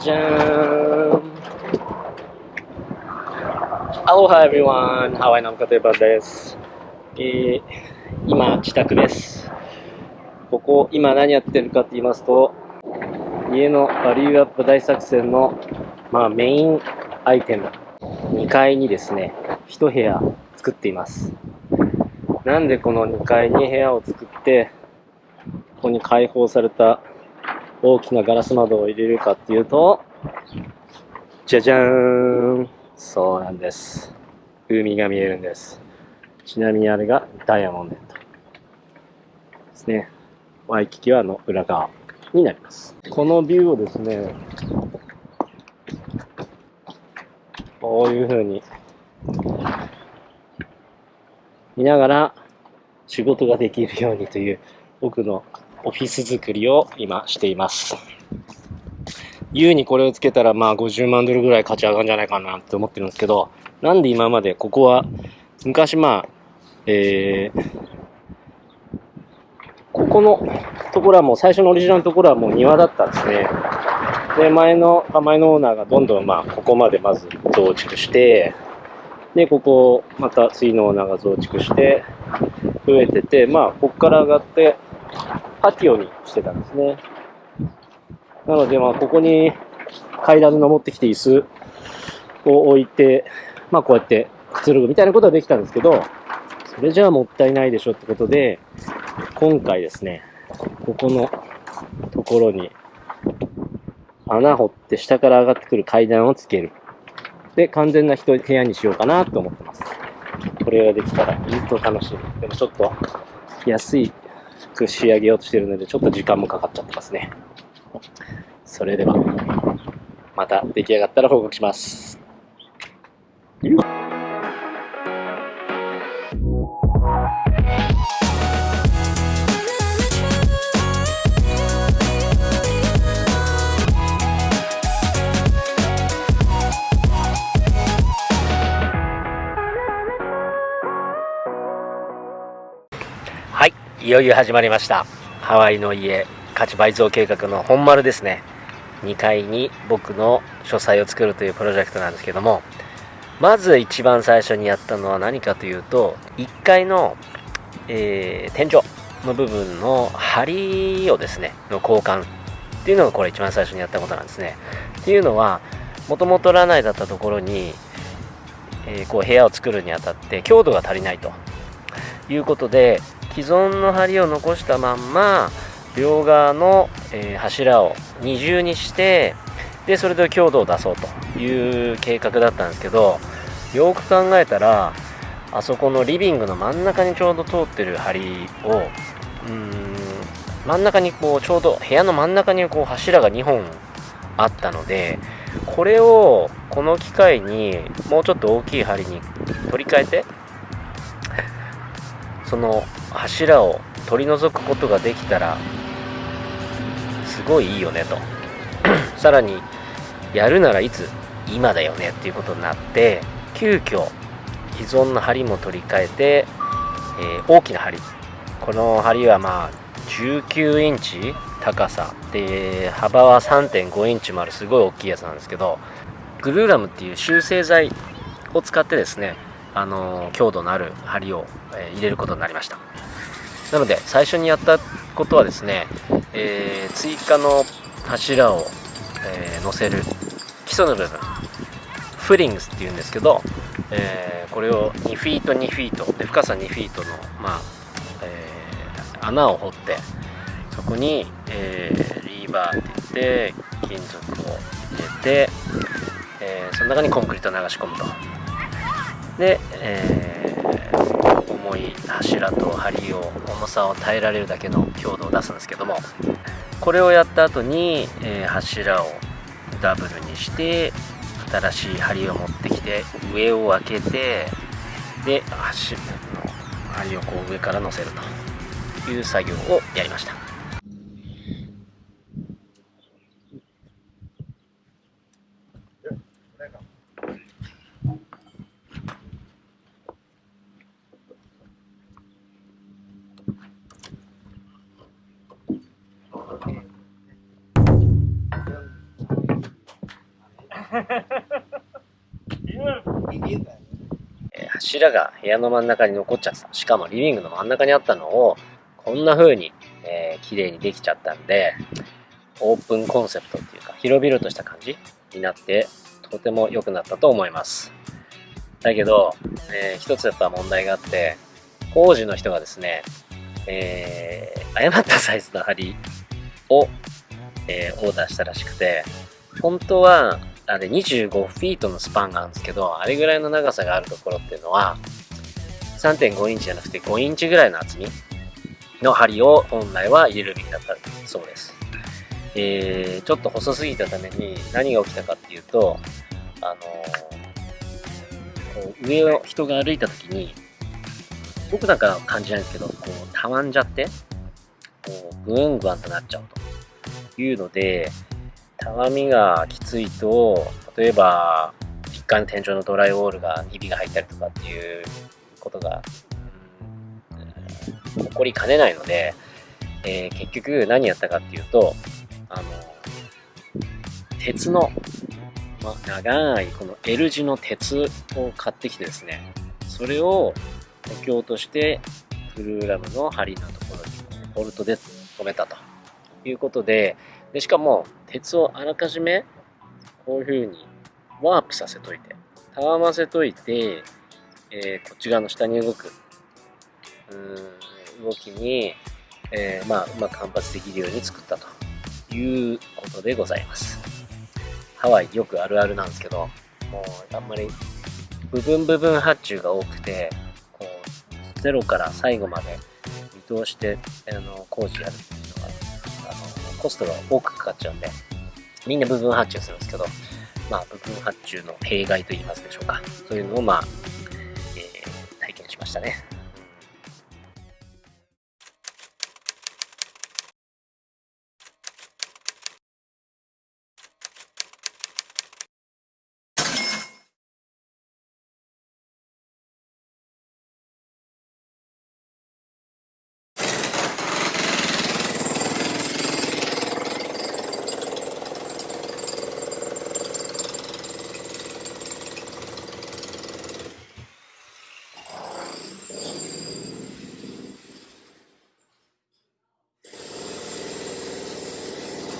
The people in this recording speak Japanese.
じゃーん Aloha everyone! ハワイのカテバです。えー、今、自宅です。ここ、今何やってるかって言いますと、家のバリューアップ大作戦の、まあ、メインアイテム、2階にですね、1部屋作っています。なんでこの2階に部屋を作って、ここに開放された大きなガラス窓を入れるかっていうと、じゃじゃーんそうなんです。海が見えるんです。ちなみにあれがダイヤモンドですね。ワイキキはの裏側になります。このビューをですね、こういう風に見ながら仕事ができるようにという僕のオフィス作りを今しています。優にこれをつけたらまあ50万ドルぐらい価値上がるんじゃないかなって思ってるんですけど、なんで今までここは昔まあ、えー、ここのところはもう最初のオリジナルのところはもう庭だったんですね。で、前の、前のオーナーがどんどんまあここまでまず増築して、で、ここをまた次のオーナーが増築して、増えてて、まあここから上がってパティオにしてたんですね。なので、まあ、ここに階段で登ってきて椅子を置いて、まあ、こうやってくつろぐみたいなことはできたんですけど、それじゃあもったいないでしょってことで、今回ですね、ここのところに穴掘って下から上がってくる階段をつける。で、完全な人部屋にしようかなと思ってます。これができたらずっと楽しみ。でもちょっと安いく仕上げようとしてるので、ちょっと時間もかかっちゃってますね。それでは、また出来上がったら報告します。い、よいよ始まりました。ハワイの家価値倍増計画の本丸ですね。2階に僕の書斎を作るというプロジェクトなんですけども、まず一番最初にやったのは何かというと、1階の、えー天井の部分の梁をですね、の交換っていうのがこれ一番最初にやったことなんですね。っていうのは、もともとラナイだったところに、えーこう部屋を作るにあたって強度が足りないということで既存の梁を残したまんま両側の、え柱を二重にしてでそれで強度を出そうという計画だったんですけどよく考えたらあそこのリビングの真ん中にちょうど通ってる梁をうん真ん中にこうちょうど部屋の真ん中にこう柱が2本あったのでこれをこの機会にもうちょっと大きい梁に取り替えてその柱を取り除くことができたらすごいいいよねと。さらにやるならいつ今だよねっていうことになって急遽既存の梁も取り替えて、えー大きな梁。この梁はまあ19インチ高さで幅は3.5インチもあるすごい大きいやつなんですけどグルーラムっていう修正剤を使ってですねあの強度のある梁を、え入れることになりました。なので最初にやったことはですね、えー追加の柱を、えー乗せる基礎の部分フリングスっていうんですけど、えーこれを2フィート2フィートで深さ2フィートの、まあえー穴を掘ってそこに、えーリーバーって言って金属を入れて、えーその中にコンクリートを流し込むと。で、えー重い柱と梁を重さを耐えられるだけの強度を出すんですけどもこれをやった後に、えー柱をダブルにして新しい梁を持ってきて上を開けてで柱の梁をこう上から乗せるという作業をやりました。えー柱が部屋の真ん中に残っちゃってた。しかもリビングの真ん中にあったのをこんな風に、えー、綺麗にできちゃったんでオープンコンセプトっていうか広々とした感じになってとても良くなったと思います。だけど、えー一つやっぱ問題があって工事の人がですね、えー誤ったサイズの針を、えーオーダーしたらしくて本当はあれ25フィートのスパンがあるんですけどあれぐらいの長さがあるところっていうのは3.5インチじゃなくて5インチぐらいの厚みの針を本来は入れるべきだったそうです、えーちょっと細すぎたために何が起きたかっていうとあのーこう上を人が歩いた時に僕なんか感じないんですけどこうたわんじゃってこうグワングワンとなっちゃうと。いうのでたわみがきついと例えば1階の天井のドライウォールがひびが入ったりとかっていうことが、うん起こりかねないので、えー結局何やったかっていうとあの鉄の、ま、長いこの L 字の鉄を買ってきてですねそれを補強としてフルーラムの針のところにボルトで留めたと。いうことででしかも鉄をあらかじめこういう風にワープさせといてたわませといて、えーこっち側の下に動くうん動きに、えーまあ、うまく反発できるように作ったということでございます。ハワイよくあるあるなんですけどもうあんまり部分部分発注が多くてこうゼロから最後まで見通してあの工事やる。っコストが多くかかっちゃうんでみんな部分発注するんですけどまあ部分発注の弊害と言いますでしょうか。そういうのをまあ、えー体験しましたね。